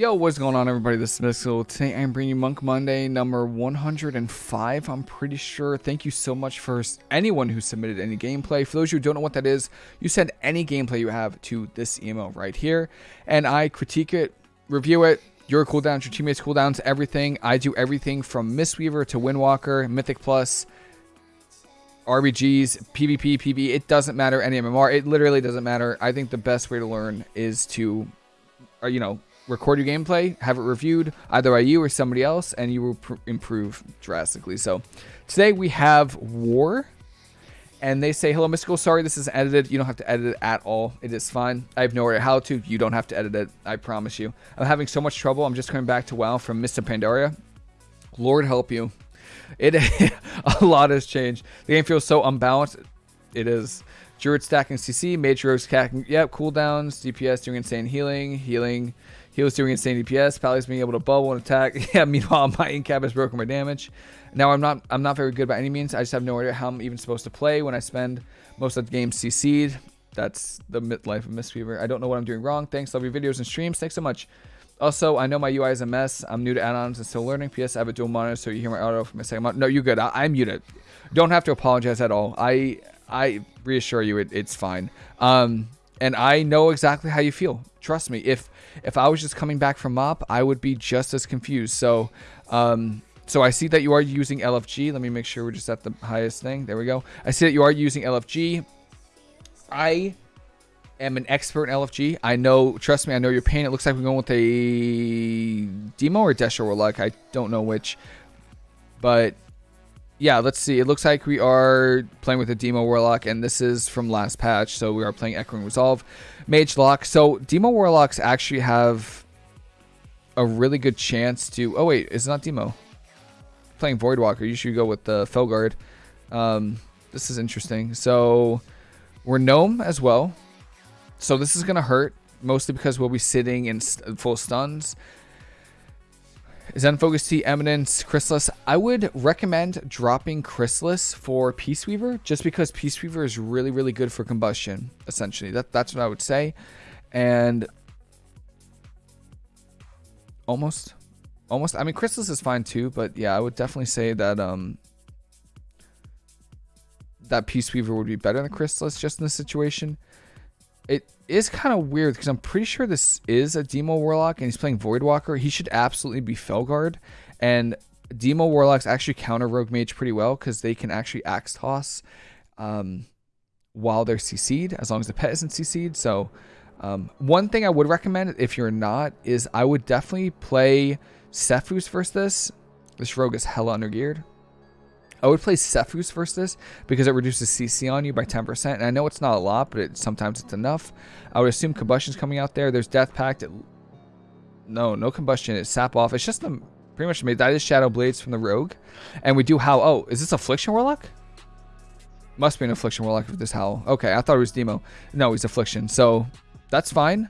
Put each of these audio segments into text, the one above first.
Yo, what's going on everybody? This is Mystical. Today I'm bringing you Monk Monday number 105, I'm pretty sure. Thank you so much for anyone who submitted any gameplay. For those who don't know what that is, you send any gameplay you have to this email right here, and I critique it, review it, your cooldowns, your teammates' cooldowns, everything. I do everything from Mistweaver to Windwalker, Mythic Plus, RBGs, PvP, PvE, it doesn't matter, any MMR, it literally doesn't matter. I think the best way to learn is to, uh, you know, record your gameplay, have it reviewed either by you or somebody else, and you will improve drastically. So today we have War, and they say, hello, Mystical, sorry this is edited. You don't have to edit it at all. It is fine. I have no idea how to. You don't have to edit it. I promise you. I'm having so much trouble. I'm just coming back to WoW from Mists of Pandaria. Lord help you. It A lot has changed. The game feels so unbalanced. It is. Druid stacking CC, Mage Rogue stacking, yep, cooldowns, DPS doing insane healing, healing, he was doing insane DPS. Pally's being able to bubble and attack. yeah, meanwhile, my incap has broken my damage. Now, I'm not I'm not very good by any means. I just have no idea how I'm even supposed to play when I spend most of the game CC'd. That's the life of Mistweaver. I don't know what I'm doing wrong. Thanks. Love your videos and streams. Thanks so much. Also, I know my UI is a mess. I'm new to add-ons and still learning. PS, I have a dual monitor, so you hear my auto from a second. monitor. No, you're good. I, am muted. Don't have to apologize at all. I I reassure you, it, it's fine. Um, and I know exactly how you feel. Trust me. If if I was just coming back from MOP, I would be just as confused. So, um, so I see that you are using LFG. Let me make sure we're just at the highest thing. There we go. I see that you are using LFG. I am an expert in LFG. I know, trust me, I know your pain. It looks like we're going with a demo or Destro Warlock. I don't know which. But yeah, let's see. It looks like we are playing with a Demo Warlock, and this is from last patch, so we are playing Echoing Resolve. Mage Lock. So Demo Warlocks actually have a really good chance to... Oh, wait, it's not Demo. Playing Voidwalker. You should go with the Felguard. Um, this is interesting. So we're Gnome as well. So this is going to hurt, mostly because we'll be sitting in full stuns. Zen Focus Tea, Eminence, Chrysalis. I would recommend dropping Chrysalis for Peace Weaver just because Peace Weaver is really, really good for combustion, essentially. That, that's what I would say. And almost, almost. I mean, Chrysalis is fine too, but yeah, I would definitely say that um that Peace Weaver would be better than Chrysalis just in this situation. It is kind of weird because I'm pretty sure this is a Demo Warlock and he's playing Voidwalker. He should absolutely be Felguard. And Demo Warlocks actually counter Rogue Mage pretty well because they can actually Axe Toss um, while they're CC'd as long as the pet isn't CC'd. So um, one thing I would recommend if you're not is I would definitely play Sephuz versus this. This rogue is hella undergeared. I would play Sephuz versus this because it reduces CC on you by 10%. And I know it's not a lot, but it, sometimes it's enough. I would assume Combustion's coming out there. There's Death Pact. It, no, no Combustion. It's Sap Off. It's just the, pretty much made. That is Shadow Blades from the Rogue. And we do Howl. Oh, is this Affliction Warlock? Must be an Affliction Warlock with this Howl. Okay, I thought it was Demo. No, he's Affliction. So that's fine.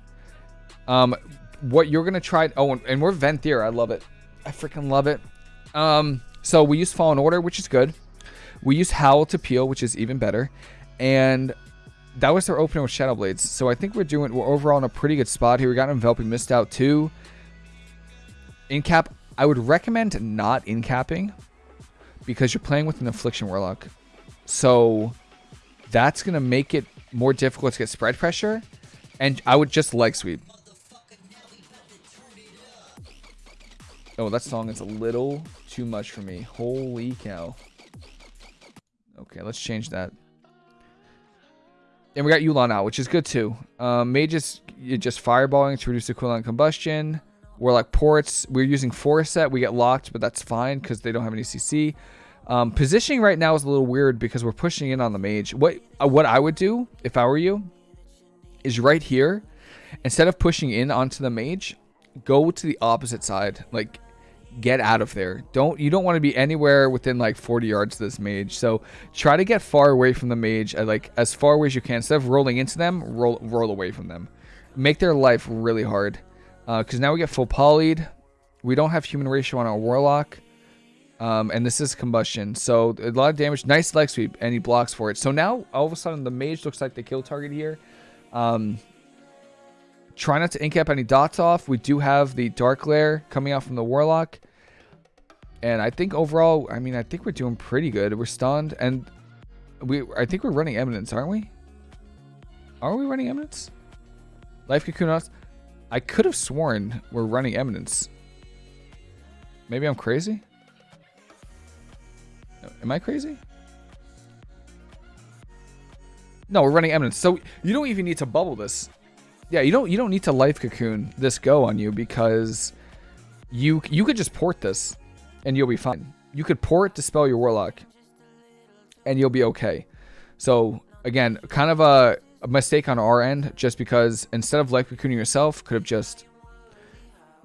Um, what you're going to try... Oh, and, and we're Venthyr. I love it. I freaking love it. Um... So we use Fallen Order, which is good. We use Howl to peel, which is even better. And that was their opener with Shadow Blades. So I think we're doing we're overall in a pretty good spot here. We got Enveloping Mist out too. In cap, I would recommend not in capping because you're playing with an Affliction Warlock. So that's gonna make it more difficult to get spread pressure. And I would just leg sweep. Oh, that song is a little too much for me. Holy cow. Okay, let's change that. And we got Yu'lon out, which is good too. Um, mages, you're just fireballing to reduce the cooldown combustion. We're like ports. We're using force set. We get locked, but that's fine because they don't have any CC. Um, positioning right now is a little weird because we're pushing in on the mage. What uh, what I would do if I were you is right here, instead of pushing in onto the mage, go to the opposite side. Like get out of there. Don't you don't want to be anywhere within like 40 yards of this mage. So try to get far away from the mage, uh, like as far away as you can. Instead of rolling into them, roll roll away from them. Make their life really hard. Because uh, now we get full polyed. We don't have human racial on our warlock. Um, and this is combustion. So a lot of damage. Nice leg sweep, and he blocks for it. So now all of a sudden the mage looks like the kill target here. Um, try not to incap any dots off. We do have the Darkglare coming out from the Warlock. And I think overall, I mean, I think we're doing pretty good. We're stunned. And we, I think we're running Eminence, aren't we? Are we running Eminence? Life Cocoon? I could have sworn we're running Eminence. Maybe I'm crazy? Am I crazy? No, we're running Eminence. So you don't even need to bubble this. Yeah, you don't you don't need to life cocoon this go on you because you you could just port this and you'll be fine. You could port dispel your warlock and you'll be okay. So again, kind of a, a mistake on our end just because instead of life cocooning yourself, could have just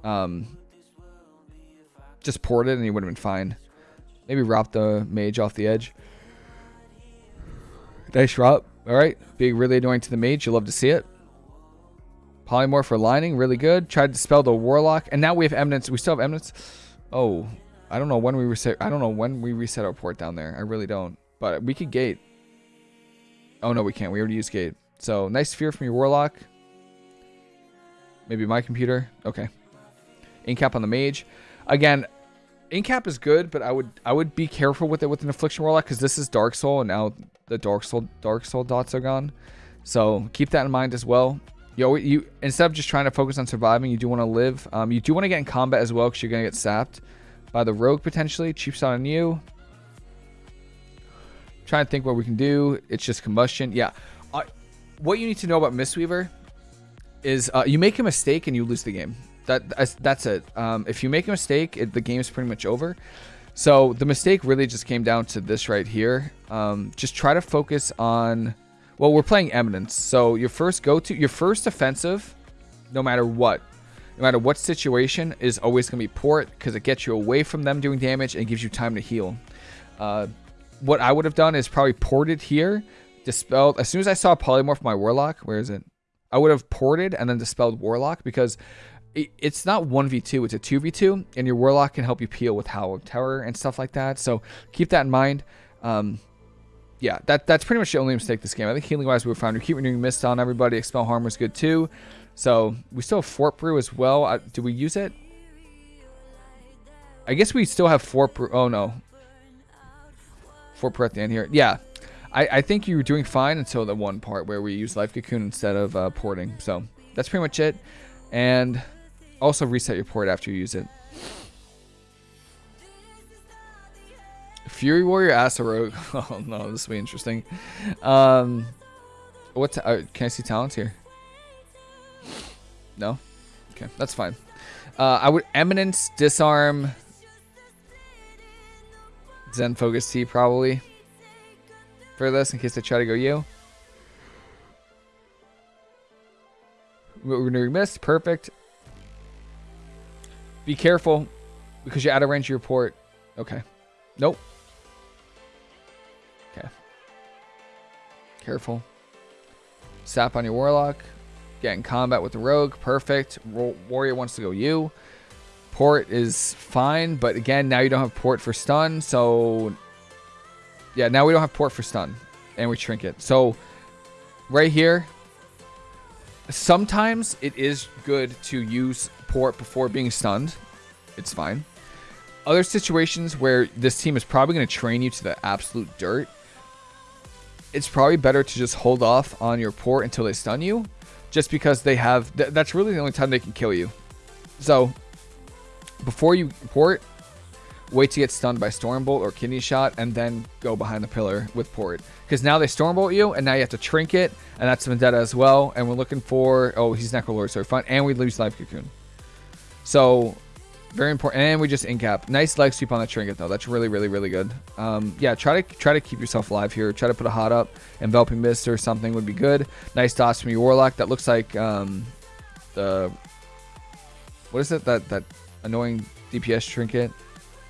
um just ported and you would have been fine. Maybe ROP the mage off the edge. Nice drop. All right. Being really annoying to the mage. You love to see it. Polymorph for lining. Really good. Tried to spell the warlock. And now we have eminence. We still have eminence. Oh. I don't know when we reset. I don't know when we reset our port down there. I really don't. But we could gate. Oh, no, we can't. We already used gate. So, nice fear from your warlock. Maybe my computer. Okay. Incap on the mage. Again, Incap is good, but I would I would be careful with it with an Affliction Warlock because this is Dark Soul, and now the Dark Soul Dark Soul dots are gone. So keep that in mind as well. You you instead of just trying to focus on surviving, you do want to live. Um, you do want to get in combat as well because you're gonna get sapped by the rogue potentially. Cheap shot on you. Trying to think what we can do. It's just combustion. Yeah. Uh, what you need to know about Mistweaver is uh, you make a mistake and you lose the game. That that's it. Um, if you make a mistake, it, the game is pretty much over. So the mistake really just came down to this right here. Um, just try to focus on. Well, we're playing Eminence, so your first go to, your first offensive, no matter what, no matter what situation, is always going to be port because it gets you away from them doing damage and gives you time to heal. Uh, what I would have done is probably ported here, dispelled. As soon as I saw polymorph my warlock, where is it? I would have ported and then dispelled warlock because it's not 1v2 it's a 2v2 and your warlock can help you peel with howl of terror and stuff like that so keep that in mind um, yeah that that's pretty much the only mistake this game. I think healing wise we were fine. We keep renewing mist on everybody. Expel harm was good too. So we still have fort brew as well. Uh, do we use it? I guess we still have fort brew. Oh no. Fort brew at the end here. Yeah. I, I think you were doing fine until the one part where we use life cocoon instead of uh, porting. So that's pretty much it. And also reset your port after you use it. Fury Warrior Asa Rogue. Oh no, this will be interesting. Um, what? Uh, can I see talents here? No. Okay, that's fine. Uh, I would Eminence, Disarm, Zen Focus Tea probably for this in case they try to go you. Renewing Mist, perfect. Be careful because you're out of range of your port. Okay. Nope. Careful. Sap on your Warlock. Get in combat with the Rogue. Perfect. Warrior wants to go you. Port is fine, but again, now you don't have port for stun, so... Yeah, now we don't have port for stun. And we trinket. So, right here, sometimes it is good to use port before being stunned. It's fine. Other situations where this team is probably going to train you to the absolute dirt, it's probably better to just hold off on your port until they stun you, just because they have, th that's really the only time they can kill you. So, before you port, wait to get stunned by Stormbolt or Kidney Shot, and then go behind the pillar with port. Because now they Stormbolt you, and now you have to Trinket, and that's Vendetta as well. And we're looking for, oh, he's Necrolord, so we're. And we lose Life Cocoon. So, very important. And we just incap. Nice leg sweep on the trinket though. That's really, really, really good. Um, yeah, try to try to keep yourself alive here. Try to put a hot up. Enveloping mist or something would be good. Nice dots from your warlock. That looks like um, the what is it? That that annoying DPS trinket.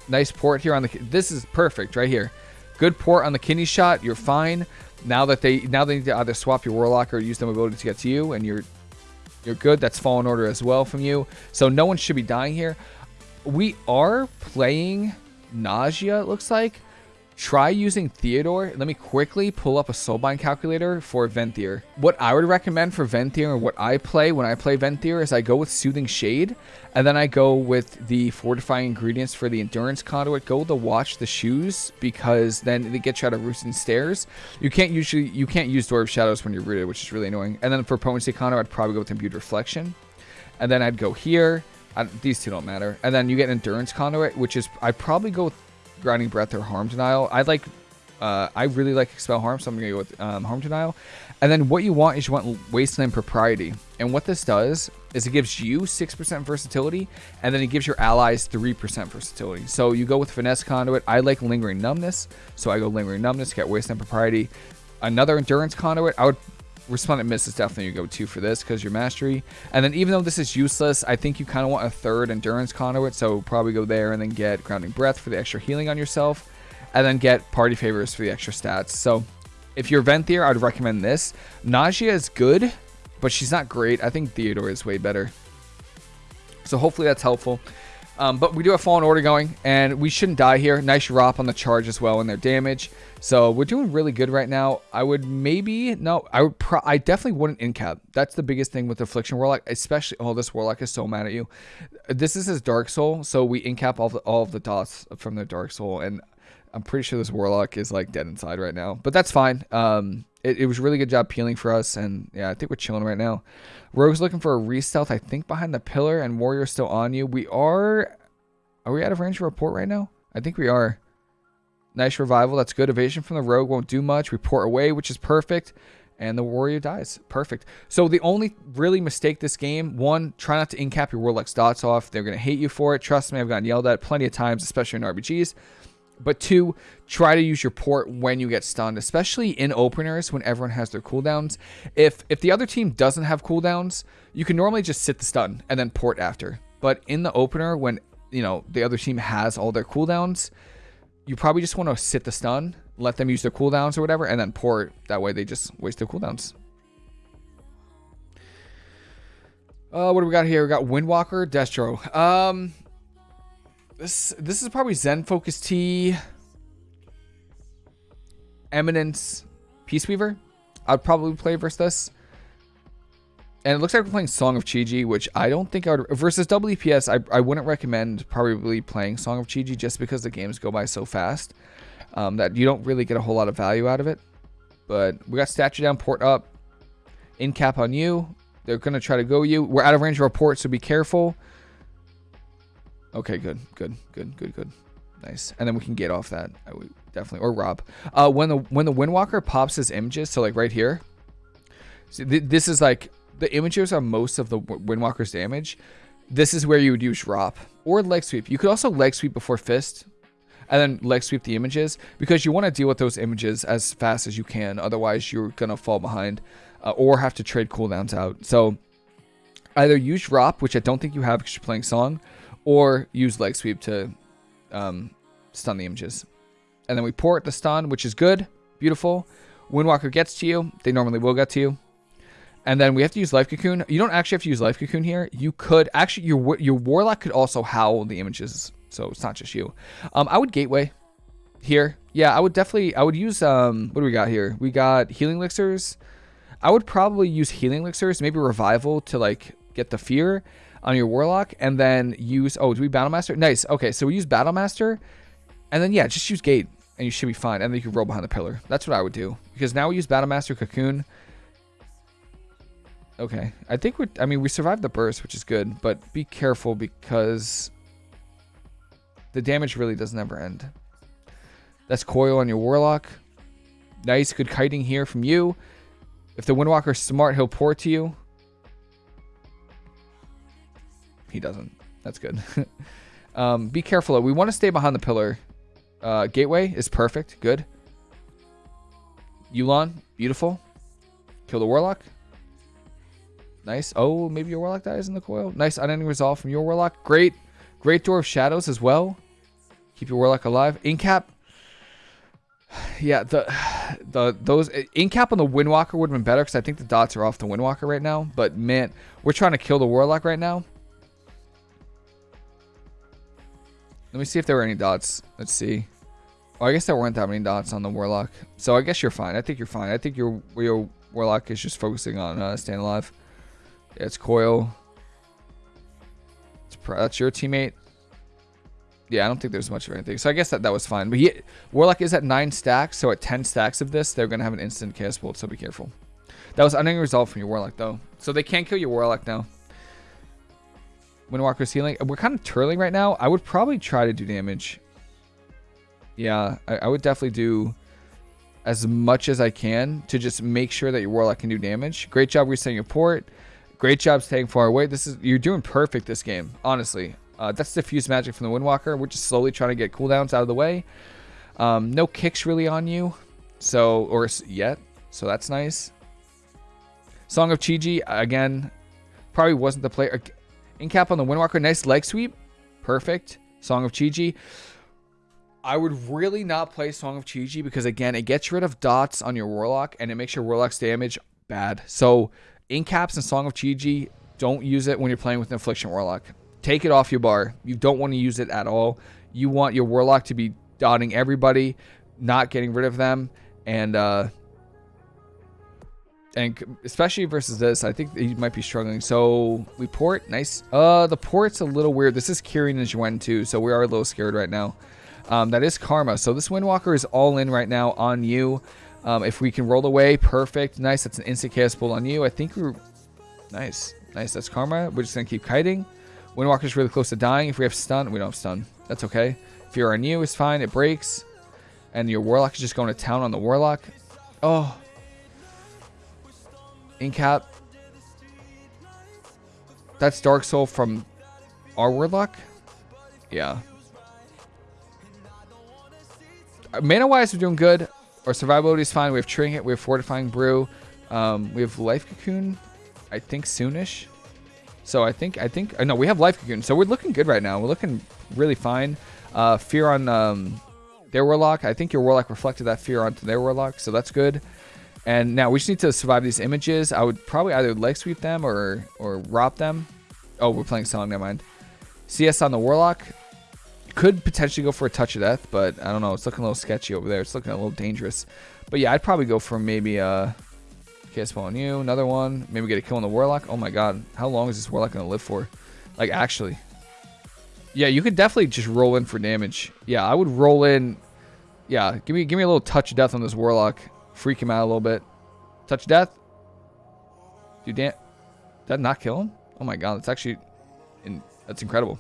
Nice port here on the. This is perfect right here. Good port on the kidney shot. You're fine. Now that they now they need to either swap your warlock or use the ability to get to you, and you're you're good. That's fallen order as well from you. So no one should be dying here we are playing Nadjia, it looks like. try using Theotar. Let me quickly pull up a soulbind calculator for Venthyr. What I would recommend for Venthyr or what I play when I play Venthyr is I go with Soothing Shade and then I go with the fortifying ingredients for the Endurance Conduit. Go to Watch the Shoes because then they get you out of Roost Stairs. You can't usually, you can't use Door of Shadows when you're rooted, which is really annoying. And then for Potency Conduit, I'd probably go with Imbued Reflection. And then I'd go here. I, these two don't matter. And then you get Endurance Conduit, which is, I'd probably go with Grounding Breath or Harm Denial. I like, uh, I really like Expel Harm, so I'm going to go with um, Harm Denial. And then what you want is you want Wasteland Propriety. And what this does is it gives you 6% versatility, and then it gives your allies 3% versatility. So you go with Finesse Conduit. I like Lingering Numbness, so I go Lingering Numbness, get Wasteland Propriety. Another Endurance Conduit, I would Resplendent Mist is definitely your go-to for this because your mastery. And then even though this is useless, I think you kind of want a third Endurance Conduit, so probably go there and then get Grounding Breath for the extra healing on yourself, and then get Party Favors for the extra stats. So if you're Venthyr, I'd recommend this. Nadjia is good, but she's not great. I think Theotar is way better. So hopefully that's helpful. Um, but we do have Fallen Order going, and we shouldn't die here. Nice drop on the charge as well and their damage. So we're doing really good right now. I would maybe, no, I would I definitely wouldn't incap. That's the biggest thing with Affliction Warlock, especially, oh, this Warlock is so mad at you. This is his Dark Soul, so we incap all, all of the dots from the Dark Soul, and I'm pretty sure this Warlock is like dead inside right now. But that's fine. Um, it, it was really good job peeling for us, and yeah, I think we're chilling right now. Rogue's looking for a re-stealth, I think, behind the pillar, and Warrior's still on you. We are... Are we out of range to report right now? I think we are. Nice revival. That's good. Evasion from the rogue won't do much. Report away, which is perfect. And the warrior dies. Perfect. So the only really mistake this game, one, try not to incap your warlock's dots off. They're going to hate you for it. Trust me, I've gotten yelled at plenty of times, especially in RBGs. But two, try to use your port when you get stunned, especially in openers when everyone has their cooldowns. If if the other team doesn't have cooldowns, you can normally just sit the stun and then port after. But in the opener, when you know the other team has all their cooldowns, you probably just want to sit the stun, let them use their cooldowns or whatever, and then port. That way they just waste their cooldowns. Uh, what do we got here? We got Windwalker, Destro. Um, this this is probably Zen Focus Tea, Eminence, Peace Weaver. I'd probably play versus this. And it looks like we're playing Song of Chi-Ji, which I don't think I would... Versus WPS, I, I wouldn't recommend probably playing Song of Chi-Ji just because the games go by so fast um, that you don't really get a whole lot of value out of it. But we got Statue down, Port up, in cap on you. They're going to try to go you. We're out of range of our port, so be careful. Okay, good, good, good, good, good. Nice. And then we can get off that. I would definitely. Or ROP. Uh, when the when the Windwalker pops his images, so like right here. Th this is like the images are most of the Windwalker's damage. This is where you would use drop or leg sweep. You could also leg sweep before fist and then leg sweep the images because you want to deal with those images as fast as you can. Otherwise, you're going to fall behind uh, or have to trade cooldowns out. So either use drop, which I don't think you have because you're playing song, or use leg sweep to um, stun the images. And then we port the stun, which is good, beautiful. Windwalker gets to you. They normally will get to you. And then we have to use Life Cocoon. You don't actually have to use Life Cocoon here. You could actually your your Warlock could also howl the images, so it's not just you. Um, I would Gateway here. Yeah, I would definitely. I would use um. What do we got here? We got Healing Elixirs. I would probably use Healing Elixirs, maybe Revival to like get the fear on your Warlock, and then use. Oh, do we Battle Master? Nice. Okay, so we use Battle Master, and then yeah, just use Gate, and you should be fine. And then you can roll behind the pillar. That's what I would do because now we use Battle Master Cocoon. Okay. I think we're, I mean, we survived the burst, which is good, but be careful because the damage really doesn't ever end. That's coil on your warlock. Nice, good kiting here from you. If the Windwalker's smart, he'll pour to you. He doesn't. That's good. um, be careful. We want to stay behind the pillar. Uh, gateway is perfect. Good. Yu'lon, beautiful. Kill the Warlock. Nice. Oh, maybe your Warlock dies in the coil. Nice unending resolve from your Warlock. Great. Great Door of Shadows as well. Keep your Warlock alive. Incap. Yeah, the the those Incap on the Windwalker would have been better because I think the dots are off the Windwalker right now. But man, we're trying to kill the Warlock right now. Let me see if there were any dots. Let's see. Oh, I guess there weren't that many dots on the Warlock. So I guess you're fine. I think you're fine. I think your your Warlock is just focusing on uh, staying alive. Yeah, it's Coil. It's that's your teammate. Yeah, I don't think there's much of anything. So I guess that, that was fine. But he, Warlock is at 9 stacks, so at 10 stacks of this, they're going to have an instant Chaos Bolt, so be careful. That was unending resolve from your Warlock, though. So they can't kill your Warlock now. Windwalker's healing. We're kind of turling right now. I would probably try to do damage. Yeah, I, I would definitely do as much as I can to just make sure that your Warlock can do damage. Great job resetting your port. Great job staying far away. This is You're doing perfect this game, honestly. Uh, that's diffuse magic from the Windwalker. We're just slowly trying to get cooldowns out of the way. Um, no kicks really on you, so or yet, so that's nice. Song of Chi-Ji, again, probably wasn't the player. In cap on the Windwalker, nice leg sweep. Perfect. Song of Chi-Ji. I would really not play Song of Chi-Ji because, again, it gets rid of dots on your Warlock and it makes your Warlock's damage bad. So, in caps and Song of Chi-Ji, don't use it when you're playing with an Affliction Warlock. Take it off your bar. You don't want to use it at all. You want your Warlock to be dotting everybody, not getting rid of them, and uh, and especially versus this, I think he might be struggling. So we port, nice. Uh, the port's a little weird. This is Kyrian and Xuen too, so we are a little scared right now. Um, that is Karma. So this Windwalker is all in right now on you. Um, if we can roll away, perfect. Nice. That's an instant cast pull on you. I think we're nice. Nice. That's Karma. We're just gonna keep kiting. Windwalker's really close to dying. If we have stun, we don't have stun. That's okay. Fear on you is fine. It breaks. And your Warlock is just going to town on the Warlock. Oh, Incap. That's Dark Soul from our Warlock? Yeah. Uh, mana wise, we're doing good. Our survivability is fine. We have Trinket, we have Fortifying Brew, um, we have Life Cocoon, I think soonish. So I think, I think, uh, no, we have Life Cocoon. So we're looking good right now. We're looking really fine. Uh, fear on um, their Warlock. I think your Warlock reflected that fear onto their Warlock, so that's good. And now we just need to survive these images. I would probably either leg sweep them or or ROP them. Oh, we're playing song, never mind. CS on the Warlock. Could potentially go for a touch of death, but I don't know. It's looking a little sketchy over there. It's looking a little dangerous. But yeah, I'd probably go for maybe a uh, KS on you, another one. Maybe get a kill on the Warlock. Oh my god. How long is this Warlock going to live for? Like, actually. Yeah, you could definitely just roll in for damage. Yeah, I would roll in. Yeah, give me give me a little touch of death on this Warlock. Freak him out a little bit. Touch death. Do dan- that not kill him? Oh my god, that's actually... In that's incredible.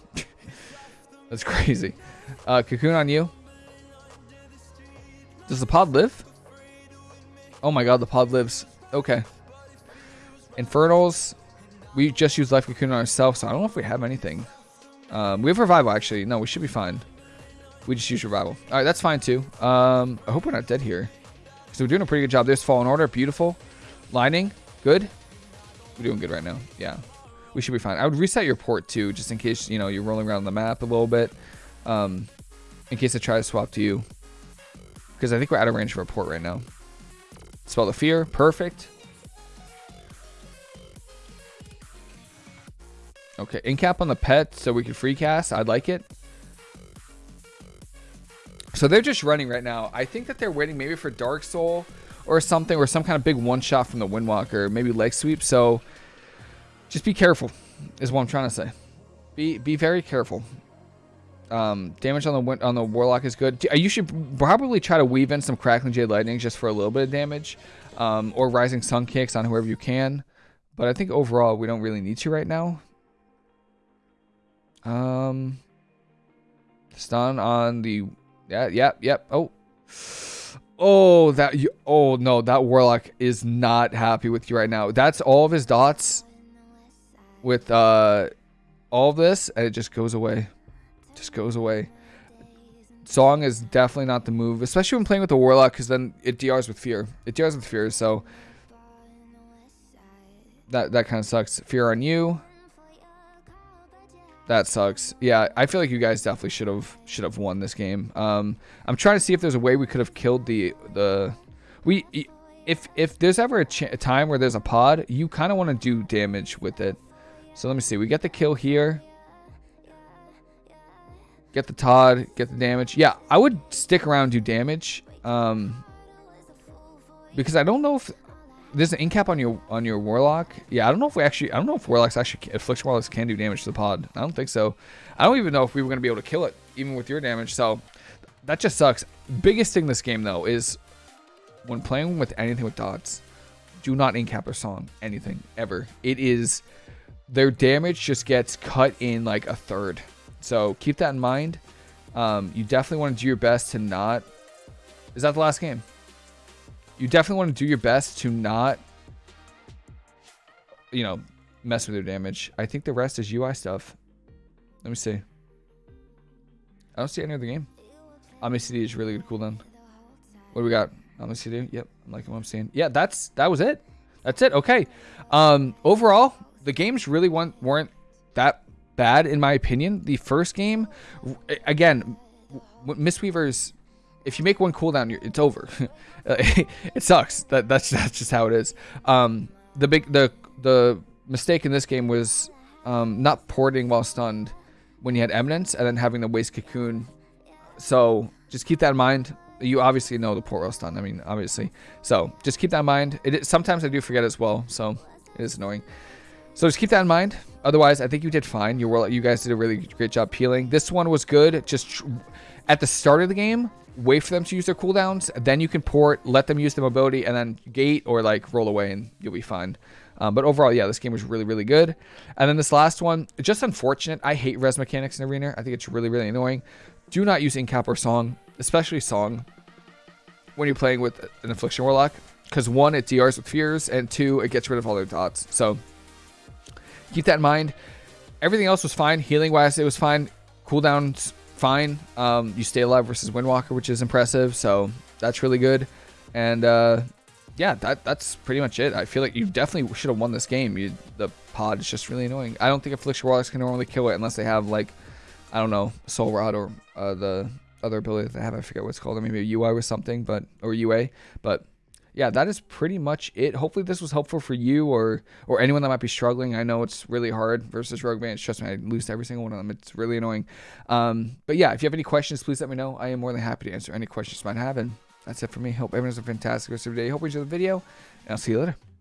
that's crazy. Uh, cocoon on you. Does the pod live? Oh my god, the pod lives. Okay. Infernals. We just used Life Cocoon on ourselves, so I don't know if we have anything. Um, we have Revival, actually. No, we should be fine. We just use Revival. Alright, that's fine, too. Um, I hope we're not dead here. So we're doing a pretty good job. There's Fallen Order. Beautiful. Lining. Good. We're doing good right now. Yeah. We should be fine. I would reset your port too, just in case, you know, you're rolling around the map a little bit. Um, in case I try to swap to you. Because I think we're out of range for a port right now. Spell the Fear. Perfect. Okay, incap on the pet so we can free cast. I'd like it. So they're just running right now. I think that they're waiting maybe for Dark Soul or something, or some kind of big one shot from the Windwalker, maybe leg sweep. So just be careful, is what I'm trying to say. Be be very careful. Um, damage on the on the Warlock is good. You should probably try to weave in some Crackling Jade Lightning just for a little bit of damage, um, or Rising Sun kicks on whoever you can. But I think overall we don't really need to right now. Um, stun on the yeah, yep, yep. Oh. Oh, that you oh no, that warlock is not happy with you right now. That's all of his dots with uh all this and it just goes away. Just goes away. Song is definitely not the move, especially when playing with the warlock because then it DRs with fear. It DRs with fear, so that that kind of sucks. Fear on you. That sucks. Yeah, I feel like you guys definitely should have should have won this game. Um, I'm trying to see if there's a way we could have killed the the we if if there's ever a, a time where there's a pod, you kind of want to do damage with it. So let me see. We get the kill here. Get the Todd, get the damage. Yeah, I would stick around do damage. Um, because I don't know if there's an incap on your on your warlock. Yeah, I don't know if we actually I don't know if warlocks actually affliction warlocks can do damage to the pod. I don't think so. I don't even know if we were gonna be able to kill it even with your damage. So that just sucks. Biggest thing this game though is when playing with anything with dots, do not incap or song anything ever. It is their damage just gets cut in like a third. So keep that in mind. Um, you definitely want to do your best to not. Is that the last game? You definitely want to do your best to not, you know, mess with their damage. I think the rest is UI stuff. Let me see. I don't see any of the game. Omni-CD is really good cooldown. What do we got? Omni-CD? Yep, I'm liking what I'm seeing. Yeah, that's that was it. That's it. Okay. Um, overall, the games really weren't, weren't that bad in my opinion. The first game, again, Mistweavers, if you make one cooldown, it's over. it sucks. That that's that's just how it is. Um, the big the the mistake in this game was um, not porting while stunned when you had Eminence and then having the waste cocoon. So just keep that in mind. You obviously know the port while stunned. I mean, obviously. So just keep that in mind. It, sometimes I do forget as well. So it is annoying. So just keep that in mind. Otherwise, I think you did fine. You were you guys did a really great job peeling. This one was good. Just at the start of the game, wait for them to use their cooldowns. Then you can port, let them use the mobility, and then gate or like roll away, and you'll be fine. Um, but overall, yeah, this game was really, really good. And then this last one, just unfortunate. I hate res mechanics in Arena. I think it's really, really annoying. Do not use Incap or Song, especially Song, when you're playing with an Affliction Warlock. Because one, it DRs with fears, and two, it gets rid of all their dots. So keep that in mind. Everything else was fine. Healing wise, it was fine. Cooldowns, fine. Um, you stay alive versus Windwalker, which is impressive. So that's really good. And uh, yeah, that that's pretty much it. I feel like you definitely should have won this game. You, the pod is just really annoying. I don't think Affliction Warlocks can normally kill it unless they have like, I don't know, Soul Rot or uh, the other ability that they have. I forget what it's called. Or maybe a UI or something, but or UA. But yeah, that is pretty much it. Hopefully this was helpful for you or or anyone that might be struggling. I know it's really hard versus Rogue Band. Trust me, I lose every single one of them. It's really annoying. Um, but yeah, if you have any questions, please let me know. I am more than happy to answer any questions you might have. And that's it for me. Hope everyone has a fantastic rest of your day. Hope you enjoyed the video, and I'll see you later.